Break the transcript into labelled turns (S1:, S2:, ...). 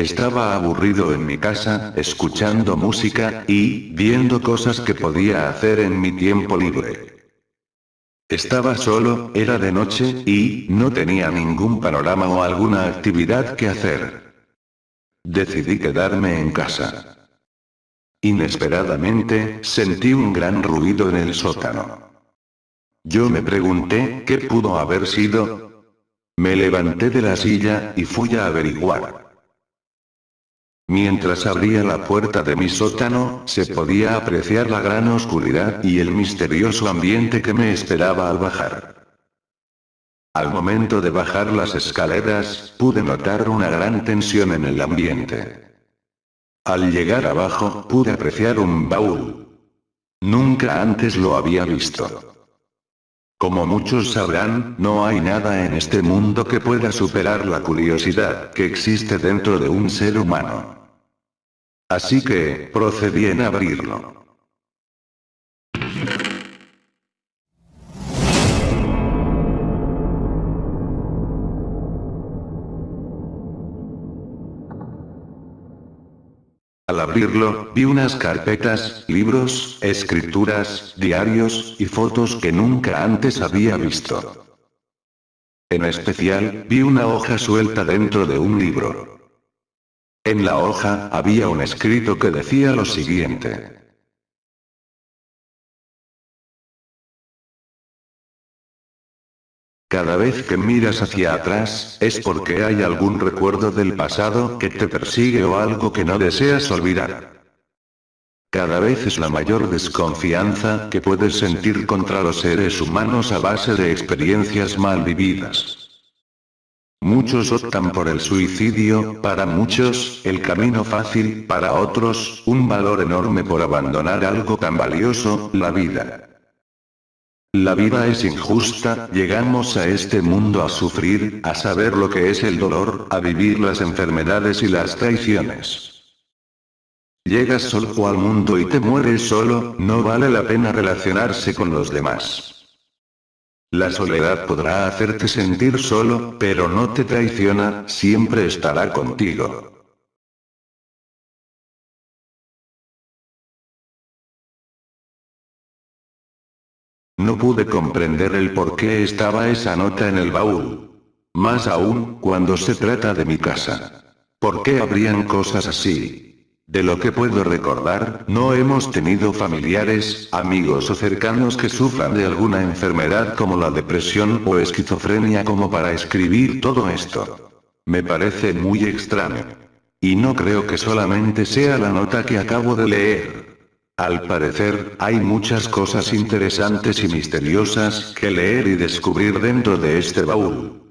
S1: Estaba aburrido en mi casa, escuchando música, y, viendo cosas que podía hacer en mi tiempo libre. Estaba solo, era de noche, y, no tenía ningún panorama o alguna actividad que hacer. Decidí quedarme en casa. Inesperadamente, sentí un gran ruido en el sótano. Yo me pregunté, ¿qué pudo haber sido? Me levanté de la silla, y fui a averiguar. Mientras abría la puerta de mi sótano, se podía apreciar la gran oscuridad y el misterioso ambiente que me esperaba al bajar. Al momento de bajar las escaleras, pude notar una gran tensión en el ambiente. Al llegar abajo, pude apreciar un baúl. Nunca antes lo había visto. Como muchos sabrán, no hay nada en este mundo que pueda superar la curiosidad que existe dentro de un ser humano. Así que, procedí en abrirlo. Al abrirlo, vi unas carpetas, libros, escrituras, diarios, y fotos que nunca antes había visto. En especial, vi una hoja suelta dentro de un libro. En la hoja, había un escrito que decía lo siguiente. Cada vez que miras hacia atrás, es porque hay algún recuerdo del pasado que te persigue o algo que no deseas olvidar. Cada vez es la mayor desconfianza que puedes sentir contra los seres humanos a base de experiencias mal vividas. Muchos optan por el suicidio, para muchos, el camino fácil, para otros, un valor enorme por abandonar algo tan valioso, la vida. La vida es injusta, llegamos a este mundo a sufrir, a saber lo que es el dolor, a vivir las enfermedades y las traiciones. Llegas solo al mundo y te mueres solo, no vale la pena relacionarse con los demás. La soledad podrá hacerte sentir solo, pero no te traiciona, siempre estará contigo. No pude comprender el por qué estaba esa nota en el baúl. Más aún, cuando se trata de mi casa. ¿Por qué habrían cosas así? De lo que puedo recordar, no hemos tenido familiares, amigos o cercanos que sufran de alguna enfermedad como la depresión o esquizofrenia como para escribir todo esto. Me parece muy extraño. Y no creo que solamente sea la nota que acabo de leer. Al parecer, hay muchas cosas interesantes y misteriosas que leer y descubrir dentro de este baúl.